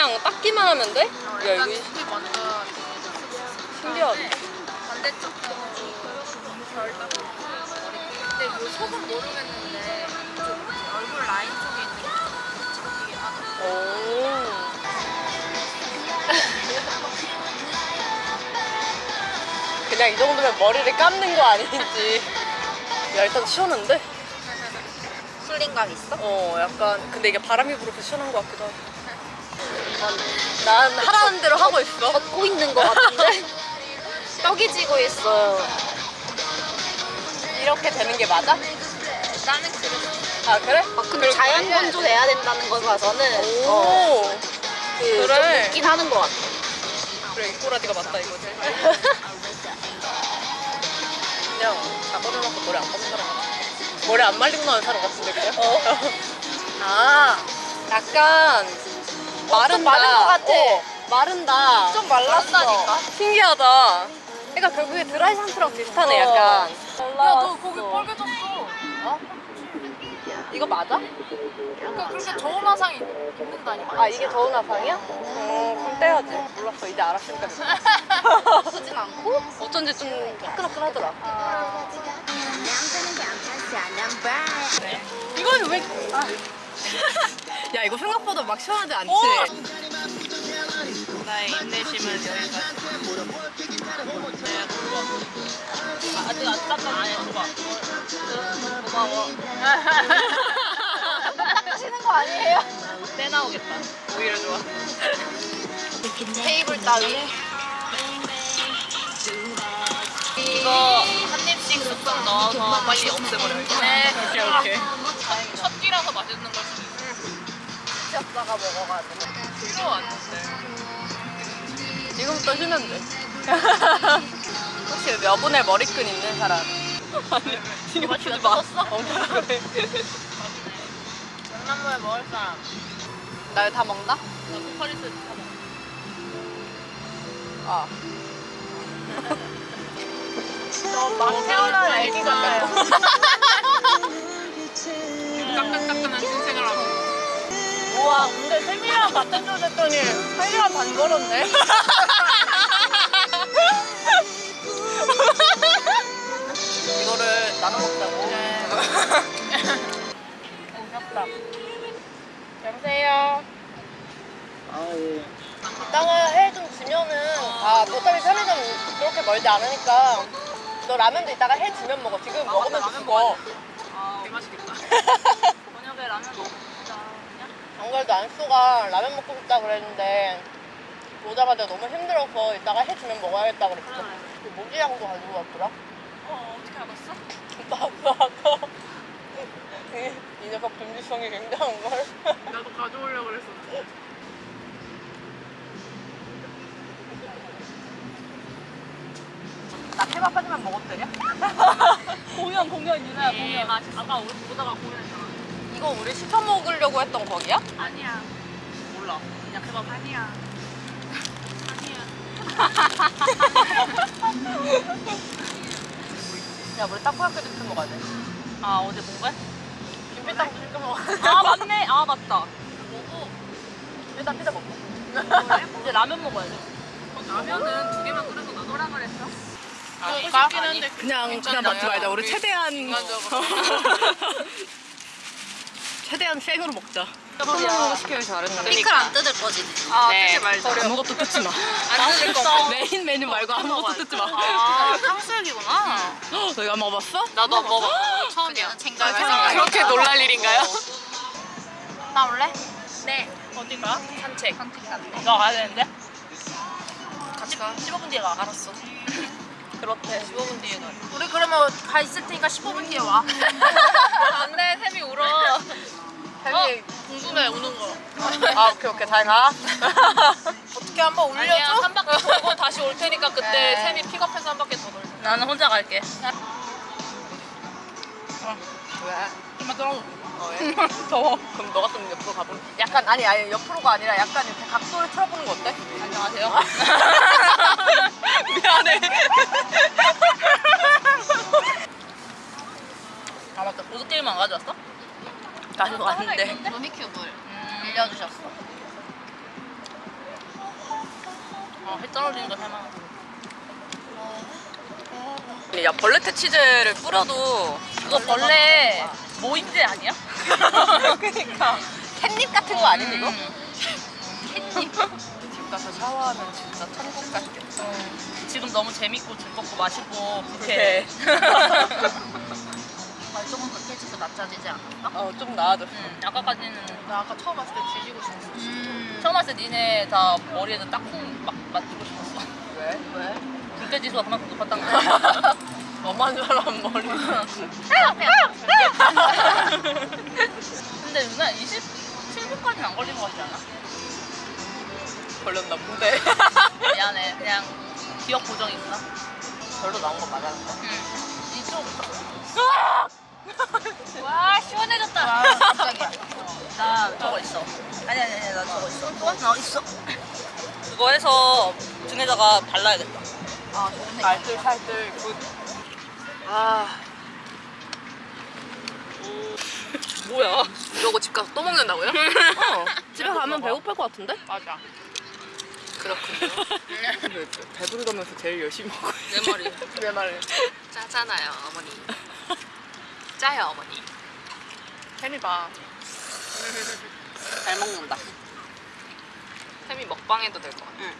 그냥 닦기만 하면 돼? 야 이거 신기하네. 반대쪽도 별 닦고 근데 뭐 속은 모르겠는데 좀 얼굴 라인 쪽에 있는 게 잡히긴 하더라고 오. 그냥 이 정도면 머리를 감는 거 아닌지. 야 일단 시원한데? 풀링감 있어? 어 약간 근데 이게 바람이 불어서 시원한 것 같기도 하고. 난, 난 하라는 대로 하고 있어. 걷고 있는 것 같은데? 떡이 지고 있어요 이렇게 되는 게 맞아? 나는 그랬어 아 그래? 아, 근데 자연 건조돼야 된다는 거 봐서는 어, 오. 그 그래. 좀 묻긴 하는 것 같아 그래 이 꼬라지가 맞다 이거지. 그냥 자거를 놓고 머리 안 감는 사람 같아. 머리 안 말리고 나는 사람 같은데 그래? 어. 아 약간 마른다. 마른 것 같아. 어, 마른다. 좀 말랐다니까 신기하다. 그러니까 결국에 드라이 샴푸랑 비슷하네 어. 약간. 야너 거기 빨개졌어 어? 이거 맞아? 그러니까 그렇게 저온 화상이 있는다니까 아 이게 더운 화상이야? 어 그럼 떼야지. 몰랐어 이제 알았으니까. 쓰진 않고 어쩐지 좀 화끈화끈하더라. 이건 왜? 아. 야 이거 생각보다 막 시원하지 않지? 나의 인내심은 여기까지 아직 안 닦았네. 줘봐. 고마워. 닦으시는 거 아니에요? 떼 나오겠다. 오히려 좋아. 테이블 따위 이거 한 입씩 쓱 넣어서 빨리 없애버려야겠다. 네. 오케이 오케이. 첫 끼라서 맛있는 걸 수도 있어 시작자가 먹어가지고. 필요 왔는데 지금부터 돼. 혹시 여분의 머리끈 있는 사람? 아니, 신경 쓰지 마. 어, 그래. 장난감에 먹을 사람 나 이거 다 먹나? 나 포카리스 다 먹어 아. 막 태어난 애기 같아요 따끈따끈한 신생을 하고. 우와, 근데 세미랑 같은 조 됐더니 세미랑 반 걸었네. 이거를 나눠 먹자고. 귀엽다. 여보세요. 이따가 해좀 주면은 아 어차피 편의점 그렇게 멀지 않으니까 너 라면도 이따가 해 주면 먹어 지금 먹으면 죽어 아 맛있겠다 저녁에 라면 먹자 안 그래도 안쏘가 라면 먹고 싶다 그랬는데 오자마자 너무 힘들어서 이따가 해주면 먹어야겠다 그랬어 그 모기향도 가지고 왔더라. 어 어떻게 알았어? 나도 아까 이, 이 녀석 금지성이 굉장한걸. 나도 가져오려고 그랬어 나 케밥 하지만 먹어도 되냐? 공연 공연 유나야 예 맛있어. 아까 우리 보다가 공연했잖아 이거 우리 시켜 먹으려고 했던 거기야? 아니야. 몰라. 그냥 케밥 아니야. 아니야. 야 우리 타코야끼도 시켜 먹어야 돼 아 어제 본 거야? 김피탕도 시켜 먹어야 돼 아 맞네. 아 맞다. 먹고? 일단 피자 먹고. 이제 라면 먹어야 돼 라면은 두 개만 끓여서 나눠라 그랬어? 아, 싶긴 한데 그냥 그냥 먹지 말자. 우리 최대한. 최대한 생으로 먹자. 소금으로 시키길 잘했네. 피클 안 뜯을 거지? 아 뜯지 말자 아무것도 뜯지 마. 안 뜯을 거 메인 메뉴 말고 아무것도 뜯지 마. 아 탕수육이구나 너 이거 안 먹어봤어? 나도 안 먹어봤어 처음이야 아, 그렇게 놀랄 일인가요? 나 올래? 네. 어디 가? 산책. 산책 갔네 너 가야 되는데? 같이 가 15분 뒤에 가. 알았어. 그렇대. 15분 뒤에 가 우리 그러면 가 있을 테니까 15분 뒤에 와 안돼, 샘이 울어. 샘이. 어? 궁금해 우는 거 아, 오케이, 오케이. 잘 가. 어떻게 한번 아니야, 올려줘? 한 바퀴 돌고 다시 올 테니까 그때 네. 샘이 픽업해서 한 바퀴 더 돌자. 나는 혼자 갈게 왜? 좀만 떨어져 어, 왜? 더워. 그럼 너가 좀 옆으로 가보. 약간 아니 아니 옆으로가 아니라 약간 이렇게 각도를 틀어보는 거 어때? 안녕하세요 가져왔어? 가지고 왔는데. 로미큐 물 음, 빌려주셨어. 어, 해 떨어지는 건 할만하다 야 벌레테 치즈를 뿌려도 그거 벌레 모임제 아니야? 그니까. 캣닙 같은 거 아니니 이거? 음. 캣닙 집 가서 샤워하면 진짜 천국 같겠다. 음. 지금 너무 재밌고 즐겁고 맛있고 그렇게 낮아지지 않았나? 어, 좀 나아졌어. 응. 아까까지는 나 아까 처음 왔을 때 뒤지고 싶었어. 처음 왔을 때 니네 다 머리에도 딱콩 막 맞추고 싶었어. 왜? 왜? 불쾌지수가 그만큼 높았단 말이야. 너만 잘한 머리. 근데 누나 27분까지는 안 걸린 거 같지 않아? 걸렸나 본데. 미안해. 그냥 기억 고정이 있나? 별로 나온 거 맞았는데. 응. 이쪽. 와 시원해졌다. 와 깜짝이야. 나 저거 있어. 아니 아니 아니 나 저거 있어. 또 나 있어. 그거 해서 등에다가 발라야겠다. 아 좋네. 살들 good. 아. 뭐야? 이러고 집 가서 또 먹는다고요? 어. 집에 가면 배고플 것 같은데? 맞아. 그렇군요. 배부르 가면서 제일 열심히 먹어요. 내 머리. 내 말을. 짜잖아요 어머니. 짜요 어머니. 햄이 봐. 잘 먹는다. 햄이 먹방해도 될 것 같아. 응.